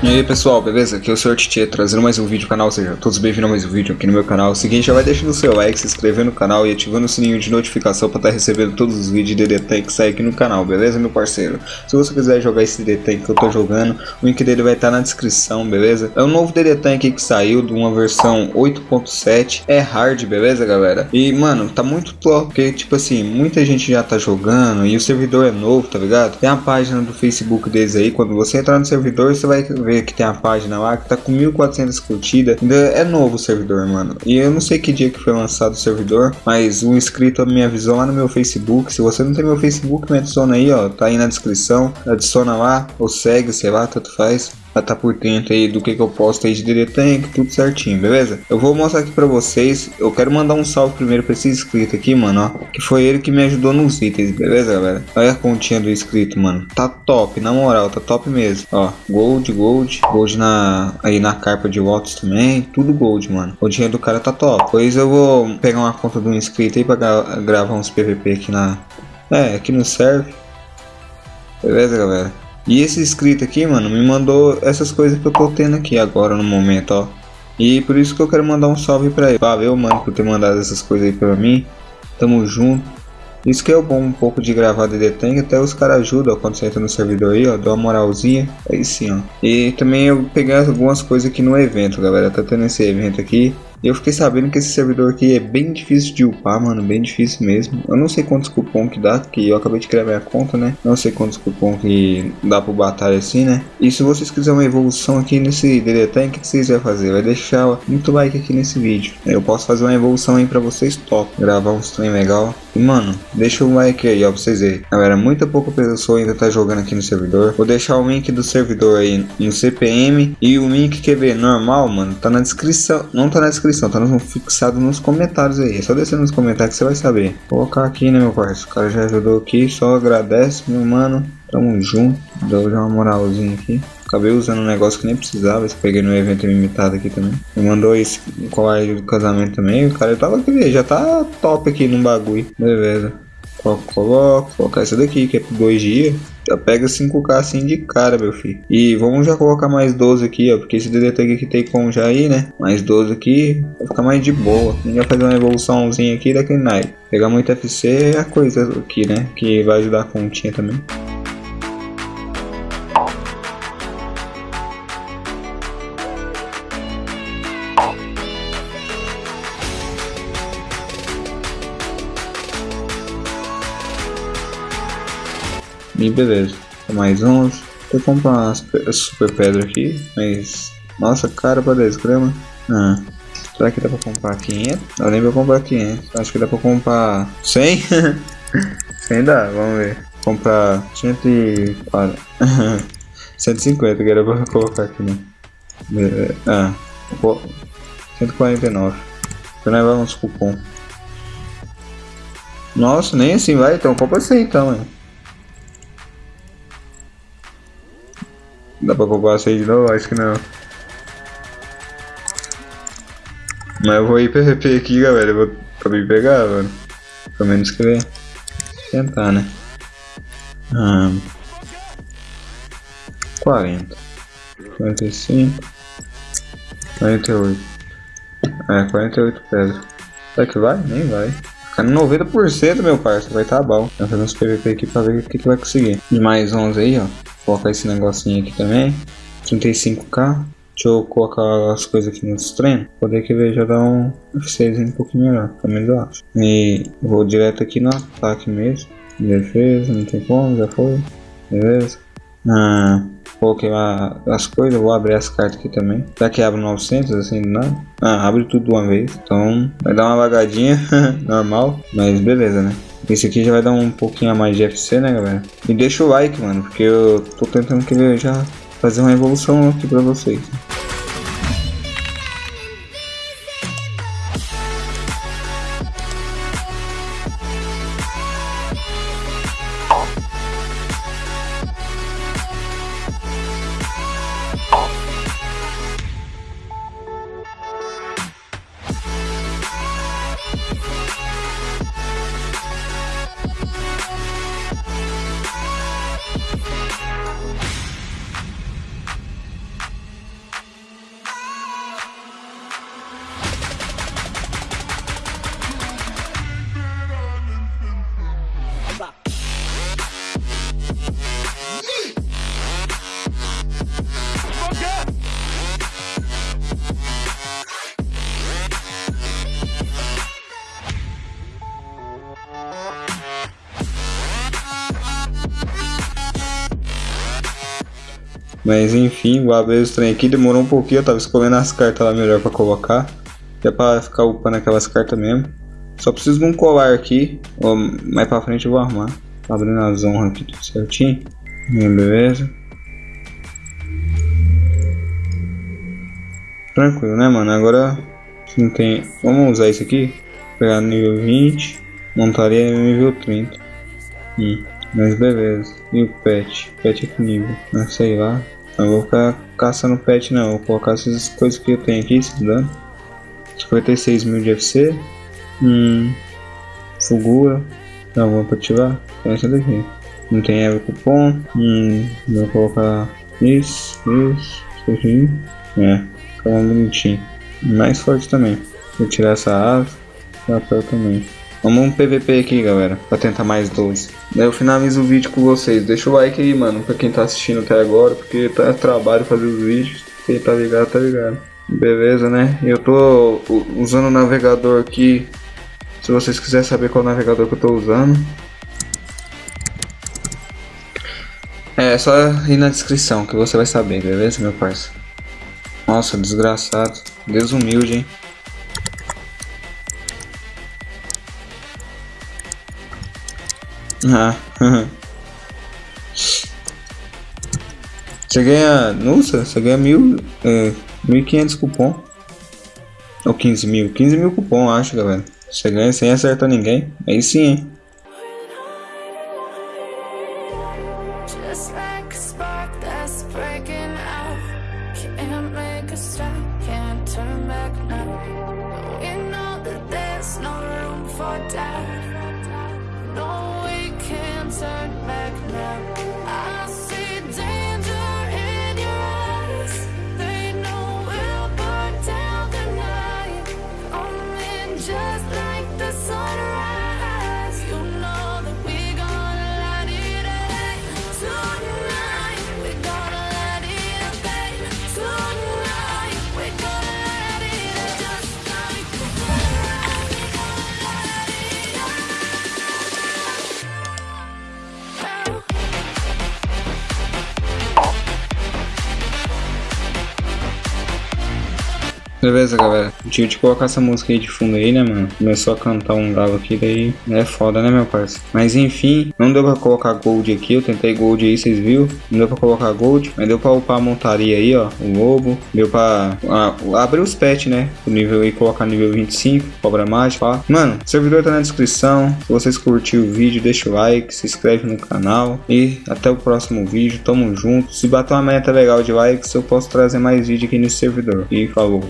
E aí pessoal, beleza? Aqui é o Sr. Titi trazendo mais um vídeo no canal, seja todos bem-vindos a mais um vídeo aqui no meu canal. O seguinte, já vai deixando o seu like, se inscrevendo no canal e ativando o sininho de notificação para estar tá recebendo todos os vídeos de DD Tank que saem aqui no canal, beleza meu parceiro? Se você quiser jogar esse DD Tank que eu tô jogando, o link dele vai estar tá na descrição, beleza? É um novo DD Tank que saiu de uma versão 8.7, é hard, beleza galera? E mano, tá muito top, porque tipo assim, muita gente já tá jogando e o servidor é novo, tá ligado? Tem a página do Facebook deles aí, quando você entrar no servidor você vai ver que tem a página lá que tá com 1400 curtidas. Ainda é novo o servidor, mano. E eu não sei que dia que foi lançado o servidor, mas um inscrito me avisou lá no meu Facebook. Se você não tem meu Facebook, me adiciona aí, ó. Tá aí na descrição. Adiciona lá ou segue, sei lá, tanto faz pra tá por dentro aí do que, que eu posto aí de DD Tank, tudo certinho, beleza? Eu vou mostrar aqui pra vocês, eu quero mandar um salve primeiro pra esse inscrito aqui, mano, ó, que foi ele que me ajudou nos itens, beleza, galera? Olha a continha do inscrito, mano, tá top, na moral, tá top mesmo, ó, gold, gold, gold na, aí na carpa de votos também, tudo gold, mano, o dinheiro do cara tá top, pois eu vou pegar uma conta do inscrito aí pra gra gravar uns PVP aqui na, é, aqui no serve, beleza, galera? E esse inscrito aqui, mano, me mandou essas coisas que eu tô tendo aqui agora no momento, ó. E por isso que eu quero mandar um salve pra ele. Valeu, mano, por ter mandado essas coisas aí pra mim. Tamo junto. Isso que é o bom um pouco de gravar DD Tank, até os caras ajudam ó, quando você entra no servidor aí, ó, dá uma moralzinha, aí sim, ó. E também eu peguei algumas coisas aqui no evento, galera, tá tendo esse evento aqui, e eu fiquei sabendo que esse servidor aqui é bem difícil de upar, mano, bem difícil mesmo. Eu não sei quantos cupom que dá, que eu acabei de criar minha conta, né? Não sei quantos cupom que dá pro batalha assim, né? E se vocês quiserem uma evolução aqui nesse DD Tank, o que vocês vão fazer? Vai deixar muito like aqui nesse vídeo. Eu posso fazer uma evolução aí pra vocês top, gravar uns trem legal. E mano, deixa o like aí, ó, pra vocês verem. Galera, muita pouca pessoa ainda tá jogando aqui no servidor. Vou deixar o link do servidor aí no CPM e o link QB normal, mano, tá na descrição. Não tá na descrição descrição, tá no, fixado nos comentários aí. É só descer nos comentários que você vai saber. Vou colocar aqui, né, meu parceiro? O cara já ajudou aqui, só agradece, meu mano. Tamo junto. Deu já uma moralzinha aqui. Acabei usando um negócio que nem precisava. Esse peguei no evento limitado aqui também. Me mandou esse colar do casamento também. O cara tava aqui, já tá top aqui no bagulho. Beleza. Coloco, coloco. Colocar essa daqui, que é por dois dias. Já pega 5k assim de cara, meu filho. E vamos já colocar mais 12 aqui, ó. Porque esse DD Tag aqui tem como já aí, né? Mais 12 aqui. Vai ficar mais de boa. A gente vai fazer uma evoluçãozinha aqui daquele naipe. Pegar muito FC é a coisa aqui, né? Que vai ajudar a continha também. E beleza. Mais uns. Vou comprar umas super pedra aqui, mas. Nossa, cara pra 10 gramas. Ah. Será que dá pra comprar 500? Eu nem vou comprar 500. Acho que dá pra comprar 100? 100 dá, vamos ver. Comprar 140. 150 que era pra colocar aqui, né? Ah, 149. Então nós vamos cupom. Nossa, nem assim vai, então compra 100 então, mano. Dá pra comprar essa aí de novo? Acho que não. Mas eu vou ir PVP aqui, galera. Eu vou pra me pegar, mano. Pelo menos que tentar, né? Ah, 40. 45. 48. É, 48 pedras. Será que vai? Nem vai. Ficar no 90% meu parceiro, vai tá bom. Vou fazer uns PVP aqui pra ver o que, que vai conseguir. E mais 11 aí, ó colocar esse negocinho aqui também. 35k. Deixa eu colocar as coisas aqui nos treinos. Poder que ver já dá um F6 um pouquinho melhor. Pelo menos eu acho. E vou direto aqui no ataque mesmo. Defesa, não tem como, já foi. Beleza. Ah, coloquei lá as coisas, vou abrir as cartas aqui também. Já que abre 900 assim nada. Ah, abre tudo de uma vez. Então vai dar uma lagadinha normal. Mas beleza, né? Esse aqui já vai dar um pouquinho a mais de FC, né, galera? E deixa o like, mano, porque eu tô tentando querer já fazer uma evolução aqui pra vocês. Mas enfim, vou abrir esse trem aqui. Demorou um pouquinho, eu tava escolhendo as cartas lá melhor pra colocar. É pra ficar upando aquelas cartas mesmo. Só preciso de um colar aqui. Ou mais pra frente eu vou arrumar. Tá abrindo as honras aqui tudo certinho. Beleza. Tranquilo, né, mano? Agora não tem. Vamos usar isso aqui. Pegar nível 20. Montaria nível 30. Hum, mas beleza. E o pet? Pet é que nível? Não sei lá. Não vou ficar caçando pet não. Vou colocar essas coisas que eu tenho aqui, se dando. 56 mil de FC. Hum. Fugura. Não, vou ativar. Tem essa daqui. Não tem Evo cupom. Hum. Vou colocar isso, isso, isso aqui. É, fica bonitinho. Mais forte também. Vou tirar essa asa. Papel também. Vamos um PVP aqui, galera, pra tentar mais 12. Daí eu finalizo o vídeo com vocês. Deixa o like aí, mano, pra quem tá assistindo até agora, porque tá trabalho fazer os vídeos. Quem tá ligado, tá ligado. Beleza, né? Eu tô usando o navegador aqui. Se vocês quiserem saber qual navegador que eu tô usando. É, só ir na descrição que você vai saber, beleza, meu parceiro? Nossa, desgraçado. Desumilde, hein? Ah, Você ganha. Nossa, você ganha mil. É, 1.500 cupom. Ou 15 mil. 15 mil cupom, acho, galera. Você ganha sem acertar ninguém. Aí sim, hein? Beleza, galera. Tive de colocar essa música aí de fundo aí, né, mano? Começou a cantar um galo aqui, daí é foda, né, meu parceiro? Mas enfim, não deu pra colocar gold aqui. Eu tentei gold aí, vocês viram? Não deu pra colocar gold, mas deu pra upar a montaria aí, ó. O lobo. Deu pra ah, abrir os pets, né? O nível aí, colocar nível 25, cobra mágica, ó. Mano, o servidor tá na descrição. Se vocês curtiram o vídeo, deixa o like, se inscreve no canal. E até o próximo vídeo. Tamo junto. Se bater uma meta legal de likes, eu posso trazer mais vídeo aqui nesse servidor. E falou.